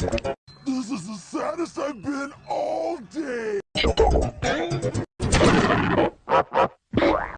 This is the saddest I've been all day.